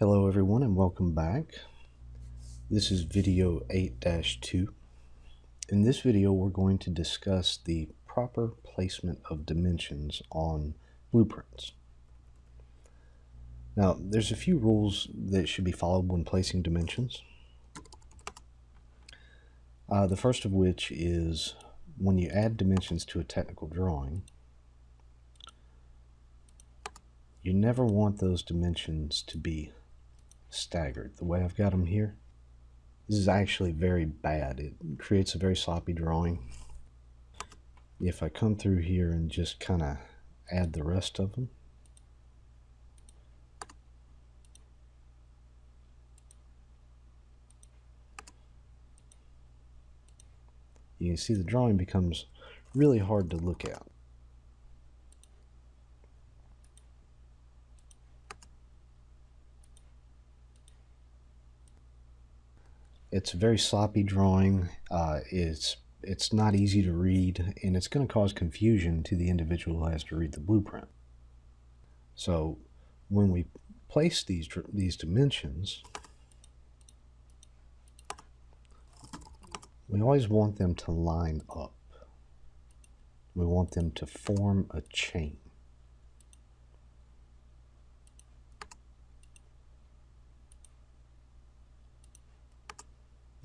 Hello everyone and welcome back. This is video 8-2. In this video we're going to discuss the proper placement of dimensions on blueprints. Now there's a few rules that should be followed when placing dimensions. Uh, the first of which is when you add dimensions to a technical drawing you never want those dimensions to be staggered. The way I've got them here, this is actually very bad. It creates a very sloppy drawing. If I come through here and just kind of add the rest of them, you can see the drawing becomes really hard to look at. It's a very sloppy drawing. Uh, it's it's not easy to read, and it's going to cause confusion to the individual who has to read the blueprint. So when we place these these dimensions, we always want them to line up. We want them to form a chain.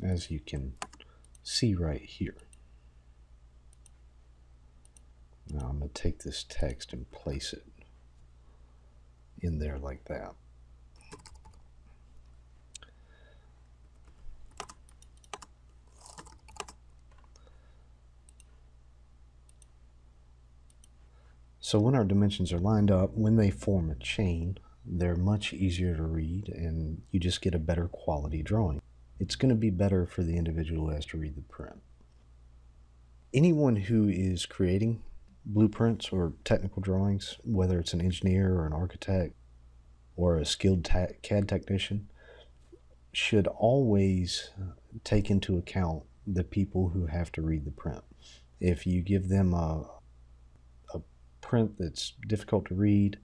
As you can see right here. Now I'm going to take this text and place it in there like that. So when our dimensions are lined up, when they form a chain, they're much easier to read and you just get a better quality drawing it's going to be better for the individual who has to read the print. Anyone who is creating blueprints or technical drawings, whether it's an engineer or an architect or a skilled CAD technician, should always take into account the people who have to read the print. If you give them a, a print that's difficult to read,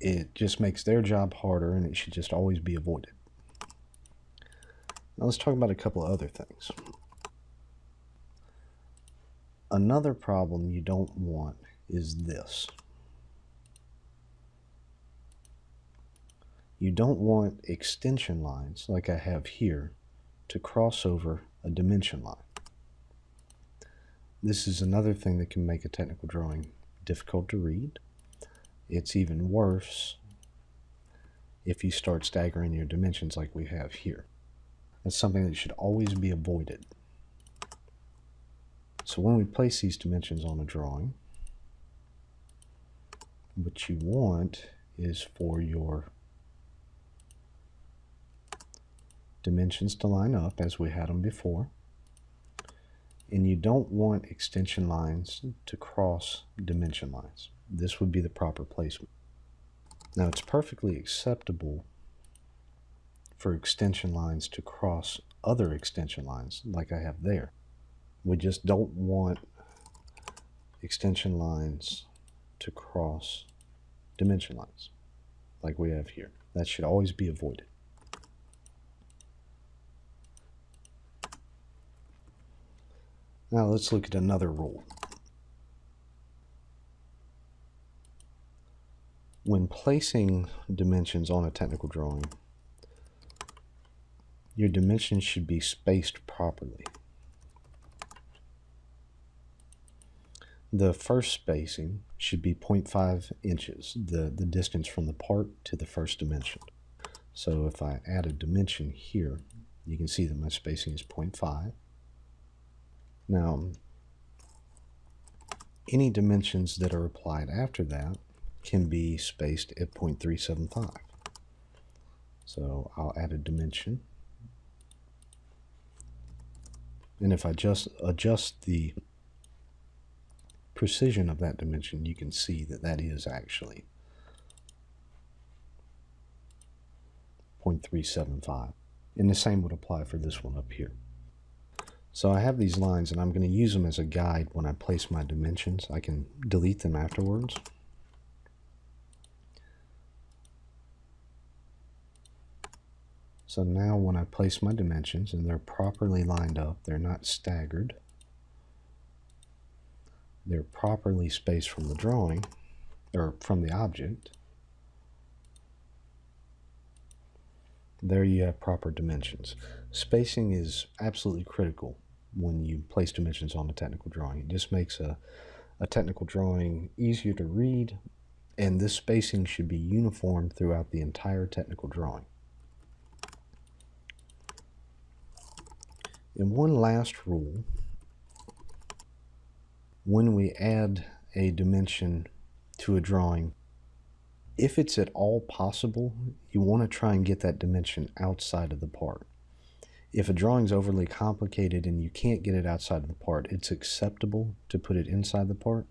it just makes their job harder and it should just always be avoided. Now let's talk about a couple of other things. Another problem you don't want is this. You don't want extension lines, like I have here, to cross over a dimension line. This is another thing that can make a technical drawing difficult to read. It's even worse if you start staggering your dimensions like we have here. That's something that should always be avoided. So when we place these dimensions on a drawing, what you want is for your dimensions to line up as we had them before. And you don't want extension lines to cross dimension lines. This would be the proper placement. Now it's perfectly acceptable for extension lines to cross other extension lines like I have there. We just don't want extension lines to cross dimension lines like we have here. That should always be avoided. Now let's look at another rule. When placing dimensions on a technical drawing, your dimensions should be spaced properly. The first spacing should be 0.5 inches, the, the distance from the part to the first dimension. So if I add a dimension here, you can see that my spacing is 0.5. Now, any dimensions that are applied after that can be spaced at 0.375. So I'll add a dimension And if I just adjust the precision of that dimension, you can see that that is actually 0.375. And the same would apply for this one up here. So I have these lines and I'm going to use them as a guide when I place my dimensions. I can delete them afterwards. So now when I place my dimensions and they're properly lined up, they're not staggered, they're properly spaced from the drawing, or from the object, there you have proper dimensions. Spacing is absolutely critical when you place dimensions on a technical drawing. It just makes a, a technical drawing easier to read, and this spacing should be uniform throughout the entire technical drawing. And one last rule, when we add a dimension to a drawing, if it's at all possible, you want to try and get that dimension outside of the part. If a drawing is overly complicated and you can't get it outside of the part, it's acceptable to put it inside the part.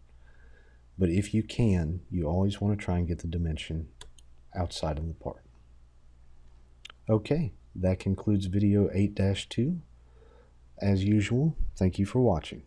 But if you can, you always want to try and get the dimension outside of the part. Okay, that concludes video 8-2. As usual, thank you for watching.